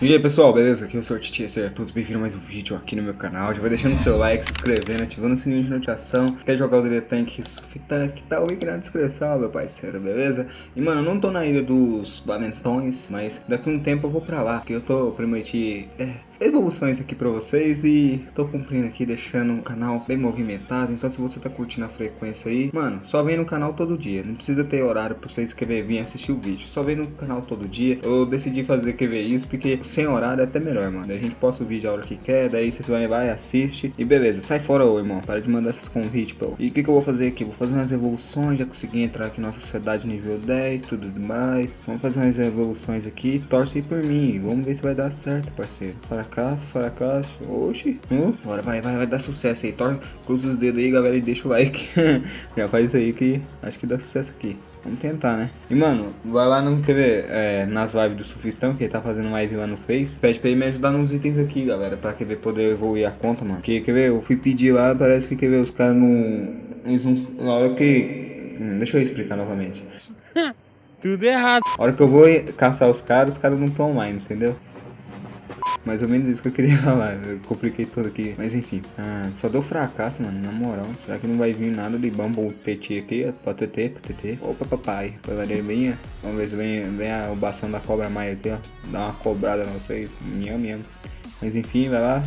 E aí pessoal, beleza? Aqui é o Sr. Titi, sejam todos bem-vindos a mais um vídeo aqui no meu canal. Já vai deixando o seu like, se inscrevendo, ativando o sininho de notificação. Quer jogar o DD Tank, Tank, tá o link na descrição, meu parceiro, beleza? E mano, eu não tô na ilha dos Lamentões, mas daqui a um tempo eu vou pra lá, porque eu tô prometi... É, evoluções aqui pra vocês e tô cumprindo aqui, deixando o canal bem movimentado. Então se você tá curtindo a frequência aí, mano, só vem no canal todo dia. Não precisa ter horário pra você escrever vir assistir o vídeo. Só vem no canal todo dia. Eu decidi fazer QV isso porque sem horário é até melhor, mano. A gente posta o vídeo a hora que quer, daí você vai, vai, assiste e beleza. Sai fora, ô irmão. Para de mandar esses convites. E o que, que eu vou fazer aqui? Vou fazer umas evoluções, já consegui entrar aqui na sociedade nível 10, tudo demais. Vamos fazer umas evoluções aqui. Torce por mim. Vamos ver se vai dar certo, parceiro. Para fracasso, fracasso. Oxi. Uh, agora vai, vai, vai dar sucesso aí. Torce, cruza os dedos aí, galera, e deixa o like. Já faz isso aí que acho que dá sucesso aqui. Vamos tentar, né? E, mano, vai lá no, quer ver, é, nas lives do Sufistão, que ele tá fazendo live lá no Face. Pede pra ele me ajudar nos itens aqui, galera, pra, quer ver, poder evoluir a conta, mano. Porque, quer ver, eu fui pedir lá, parece que, quer ver, os caras não... Eles não... Na hora que... Hum, deixa eu explicar novamente. Tudo errado. A hora que eu vou caçar os caras, os caras não estão online, entendeu? Mais ou menos isso que eu queria falar. Eu compliquei tudo aqui. Mas enfim. Ah, só deu fracasso, mano. Na moral. Será que não vai vir nada de Bumble TT aqui? Pra TT, pra TT. Opa, papai. Vai bem. Vamos ver se vem, vem a, o bastão da cobra maia aqui, ó. Dá uma cobrada não sei. Minha, minha. Mas enfim, vai lá.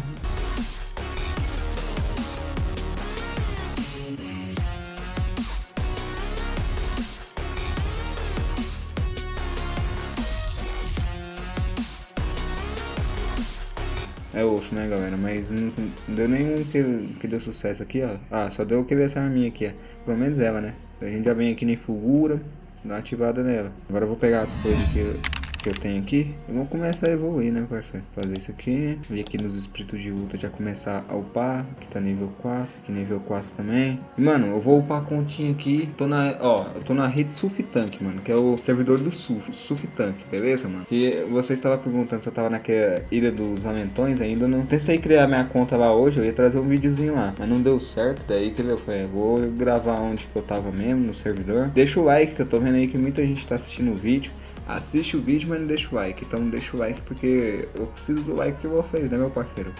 É osso, né, galera? Mas não, não deu nenhum que, que deu sucesso aqui, ó. Ah, só deu que ver essa arminha aqui, ó. Pelo menos ela, né? A gente já vem aqui nem Fulgura, dá ativada nela. Agora eu vou pegar as coisas que que eu tenho aqui, e vamos começar a evoluir, né, parceiro? Fazer isso aqui, vir aqui nos espíritos de luta, já começar a upar, que tá nível 4, aqui nível 4 também. E, mano, eu vou upar a continha aqui, tô na, ó, eu tô na rede Tank, mano, que é o servidor do Suf, Tank, beleza, mano? E você estava perguntando se eu tava naquela ilha dos lamentões, ainda não tentei criar minha conta lá hoje, eu ia trazer um videozinho lá, mas não deu certo, daí que eu falei, vou gravar onde que eu tava mesmo, no servidor. Deixa o like, que eu tô vendo aí que muita gente tá assistindo o vídeo assiste o vídeo, mas não deixa o like. Então deixa o like porque eu preciso do like de vocês, né, meu parceiro?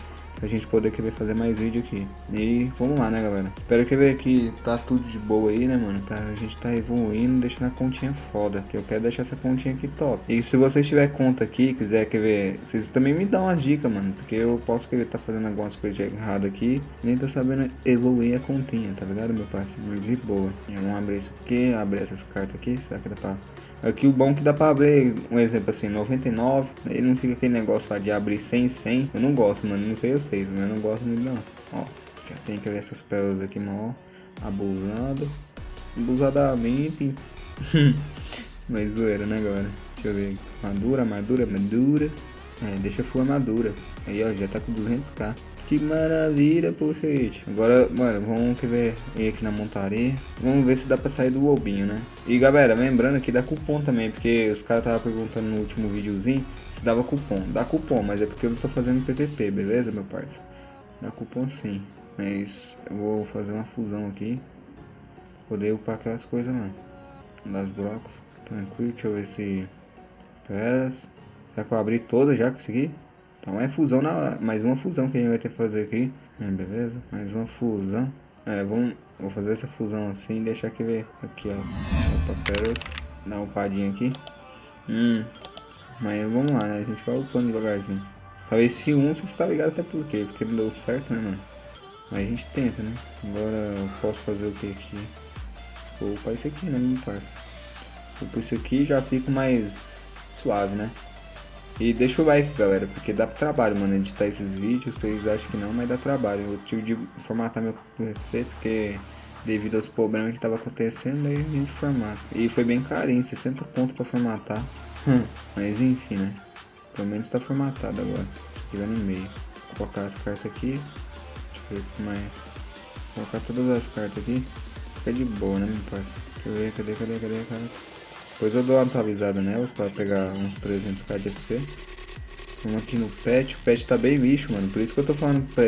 Pra gente poder querer fazer mais vídeo aqui. E vamos lá, né, galera? Espero que ver que tá tudo de boa aí, né, mano? Pra gente tá evoluindo, deixando a continha foda. Que eu quero deixar essa continha aqui top. E se vocês tiver conta aqui, quiser quer ver, vocês também me dão umas dicas, mano. Porque eu posso querer tá fazendo algumas coisas erradas aqui. Nem tô sabendo evoluir a continha, tá ligado, meu parceiro? De boa. Vamos abrir isso aqui, abrir essas cartas aqui. Será que dá pra Aqui o bom que dá pra abrir, um exemplo assim, 99, aí não fica aquele negócio lá de abrir 100, 100. Eu não gosto, mano, não sei vocês, mas eu não gosto muito não. Ó, já tem que ver essas pérolas aqui, mano, abusado. Abusadamente. mas zoeira, né, galera? Deixa eu ver. Madura, madura, madura. É, deixa for madura. Aí, ó, já tá com 200k. Que maravilha, poçete. Agora, mano, vamos ver ir aqui na montaria. Vamos ver se dá pra sair do lobinho, né? E galera, lembrando que dá cupom também, porque os caras estavam perguntando no último videozinho se dava cupom. Dá cupom, mas é porque eu não tô fazendo PVP, beleza, meu parceiro? Dá cupom sim. Mas eu vou fazer uma fusão aqui. Poder upar aquelas coisas lá. Das blocos. Tranquilo, deixa eu ver se... Pera. Será que eu abri todas já consegui? Então é fusão na mais uma fusão que a gente vai ter que fazer aqui. É, beleza? Mais uma fusão. É, vamos, vou fazer essa fusão assim e deixar aqui ver. Aqui, ó. Opa, pérolas. Dá uma upadinha aqui. Hum. Mas vamos lá, né? A gente vai upando devagarzinho. Talvez se um, você está ligado até por quê? Porque não deu certo, né, mano? Mas a gente tenta, né? Agora eu posso fazer o que aqui? Vou upar isso aqui, né, meu parça? Upar isso aqui já fico mais suave, né? E deixa o like, galera, porque dá trabalho, mano, editar esses vídeos. Vocês acham que não, mas dá trabalho. Eu tive de formatar meu PC, porque devido aos problemas que tava acontecendo, aí a gente formata. E foi bem carinho, 60 pontos pra formatar. mas enfim, né? Pelo menos tá formatado agora. Vai no meio. Vou colocar as cartas aqui. Deixa eu ver o que mais. Vou colocar todas as cartas aqui. Fica de boa, né, meu parceiro? Deixa eu ver, cadê, cadê, cadê, cadê? Depois eu dou uma atualizada nelas para pegar uns 300k de FC. Vamos aqui no pet. O pet tá bem bicho, mano. Por isso que eu tô falando pra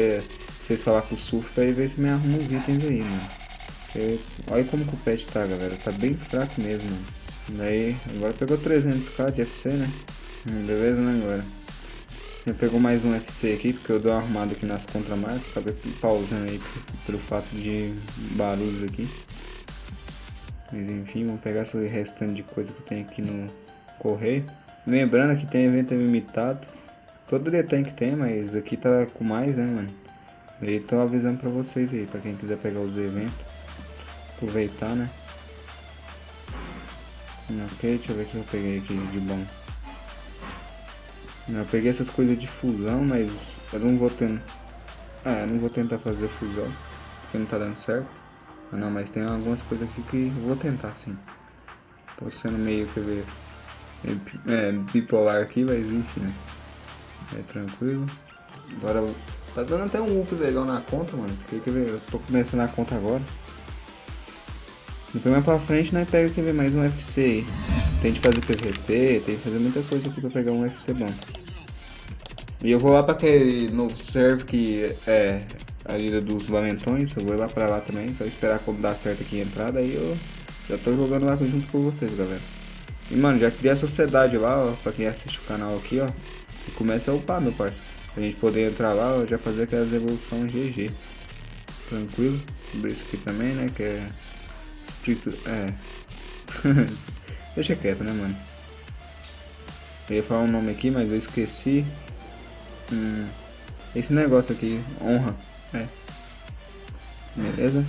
vocês falar com o surf pra ver se me arruma uns itens aí, mano. Olha como que o pet tá, galera. Tá bem fraco mesmo. Daí, agora pegou 300k de FC, né? Hum, beleza, né, agora? Já pegou mais um FC aqui, porque eu dei uma arrumada aqui nas contramarcas. Acabei pausando aí pelo fato de barulhos aqui. Mas enfim, vamos pegar esse restante de coisa que tem aqui no correio. Lembrando que tem evento limitado. Todo tem que ter, mas aqui tá com mais, né, mano? E tô avisando pra vocês aí, pra quem quiser pegar os eventos. Aproveitar, né? Ok, deixa eu ver o que eu peguei aqui de bom. Eu peguei essas coisas de fusão, mas eu não vou tentar... Ah, eu não vou tentar fazer fusão, porque não tá dando certo. Ah, não, mas tem algumas coisas aqui que vou tentar sim. Tô sendo meio, quer ver, é, bipolar aqui, mas enfim, né? É tranquilo. Agora, tá dando até um up legal na conta, mano. Porque, quer ver, eu tô começando a conta agora. Depois mais pra frente, né, pega, quer ver, mais um FC aí. Tem de fazer PVP, tem que fazer muita coisa aqui pra pegar um FC bom. E eu vou lá pra aquele novo server que é a ilha dos lamentões, eu vou lá pra lá também, só esperar quando dar certo aqui a entrada, aí eu já tô jogando lá junto com vocês, galera. E mano, já criei a sociedade lá, ó, pra quem assiste o canal aqui, ó. E começa a upar, meu parceiro. Pra gente poder entrar lá, ó, já fazer aquelas evoluções GG. Tranquilo. Abrir isso aqui também, né, que é... É... Deixa quieto, né, mano. Eu ia falar um nome aqui, mas eu esqueci. Hum, esse negócio aqui, honra. É. Beleza?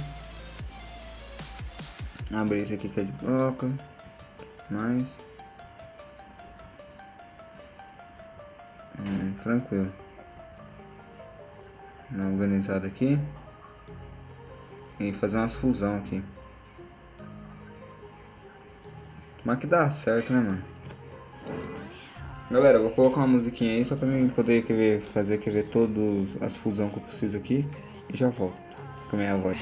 Abrir esse aqui que é de bloco. Mais. Hum, tranquilo. Organizado aqui. E fazer umas fusão aqui. Mas que dá certo, né, mano? Galera, vou colocar uma musiquinha aí só pra mim poder querer, fazer quer ver todas as fusão que eu preciso aqui. E já volto com a minha voz.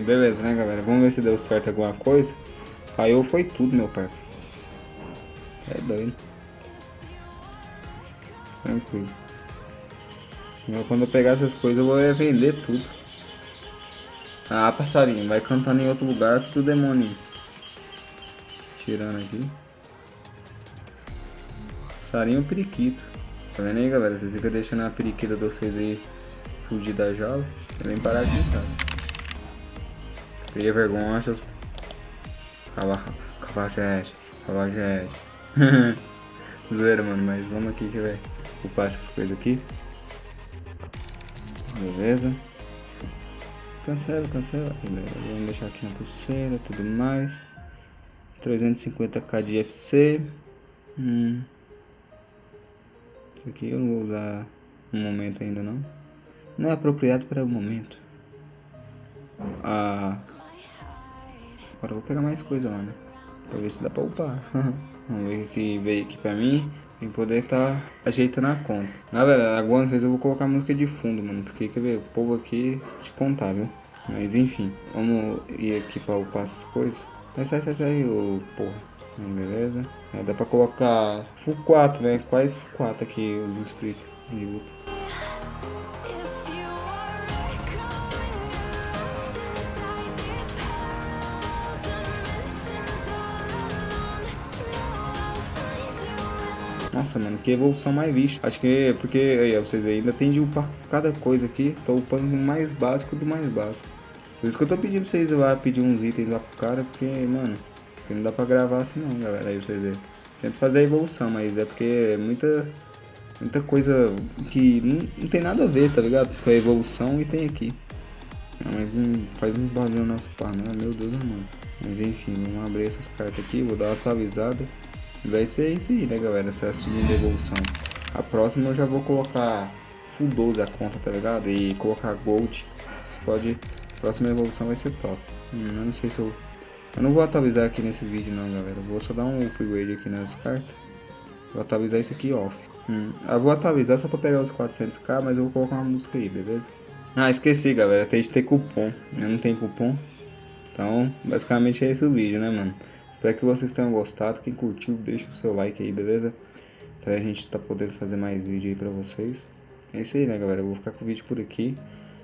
Beleza, né, galera? Vamos ver se deu certo alguma coisa. Falhou foi tudo, meu parceiro. É doido. Tranquilo. Quando eu pegar essas coisas, eu vou vender tudo. Ah, passarinho, vai cantando em outro lugar que o demônio. Tirando aqui. Passarinho periquito. Tá vendo aí, galera? Vocês ficam deixando a periquita de vocês aí fugir da jaula. Vem parar aqui, cara. Cria vergonha, seus... Cavajete, cavajete. Zoeira, mano, mas vamos aqui que vai ocupar essas coisas aqui. Beleza. Cancela, cancela. Beleza. Vamos deixar aqui na pulseira, tudo mais. 350k de FC. Hum. Isso aqui eu não vou usar no momento ainda não. Não é apropriado para o momento. Ah, Agora eu vou pegar mais coisa lá, né? Pra ver se dá pra upar. Vamos ver o que veio aqui pra mim. Pra poder tá ajeitando a conta. Na verdade, algumas vezes eu vou colocar música de fundo, mano. Porque, quer ver, o povo aqui te contar, viu? Mas enfim, vamos ir aqui pra upar essas coisas. Mas sai, sai, sai, ô porra. Beleza. É, dá pra colocar full 4, né? Quais full 4 aqui os inscritos de luta. Nossa, mano, que evolução mais vista. Acho que é porque, aí, vocês ainda tem de upar cada coisa aqui. Tô upando o mais básico do mais básico. Por isso que eu tô pedindo pra vocês lá pedir uns itens lá pro cara, porque, mano, porque não dá pra gravar assim não, galera. Aí vocês verem. Tento fazer a evolução, mas é porque é muita, muita coisa que não, não tem nada a ver, tá ligado? Com a evolução e tem aqui. Não, mas faz um barulho nosso pá, não, meu Deus, mano. Mas enfim, vamos abrir essas cartas aqui, vou dar uma atualizada. Vai ser isso aí, né, galera? Essa é a segunda evolução. A próxima eu já vou colocar full 12 a conta, tá ligado? E colocar gold. Vocês podem... A próxima evolução vai ser top. Hum, eu não sei se eu... Eu não vou atualizar aqui nesse vídeo não, galera. Eu vou só dar um upgrade aqui nas cartas. Vou atualizar isso aqui off. Hum, eu vou atualizar só pra pegar os 400k, mas eu vou colocar uma música aí, beleza? Ah, esqueci, galera. Tem que ter cupom. Eu não tenho cupom. Então, basicamente é esse o vídeo, né, mano? Espero que vocês tenham gostado. Quem curtiu, deixa o seu like aí, beleza? Pra gente tá podendo fazer mais vídeo aí pra vocês. É isso aí, né, galera? Eu vou ficar com o vídeo por aqui.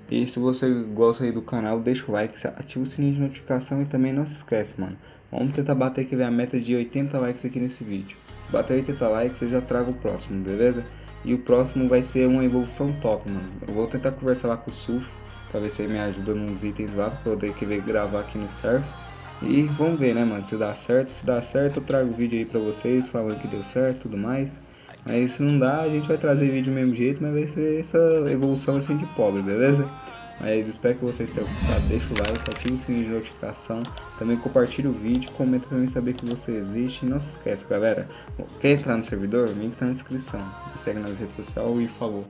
E se você gosta aí do canal, deixa o like, ativa o sininho de notificação e também não se esquece, mano. Vamos tentar bater aqui a meta de 80 likes aqui nesse vídeo. Se bater 80 likes, eu já trago o próximo, beleza? E o próximo vai ser uma evolução top, mano. Eu vou tentar conversar lá com o Suf, pra ver se ele me ajuda nos itens lá, pra poder querer gravar aqui no server. E vamos ver, né, mano, se dá certo. Se dá certo, eu trago o vídeo aí pra vocês, falando que deu certo e tudo mais. Mas se não dá, a gente vai trazer vídeo do mesmo jeito, mas vai ser essa evolução assim de pobre, beleza? Mas espero que vocês tenham gostado, deixa o like, ativa o sininho de notificação, também compartilha o vídeo, comenta pra mim saber que você existe. E não se esquece, galera, quer entrar no servidor? O link tá na descrição. Me segue nas redes sociais e falou.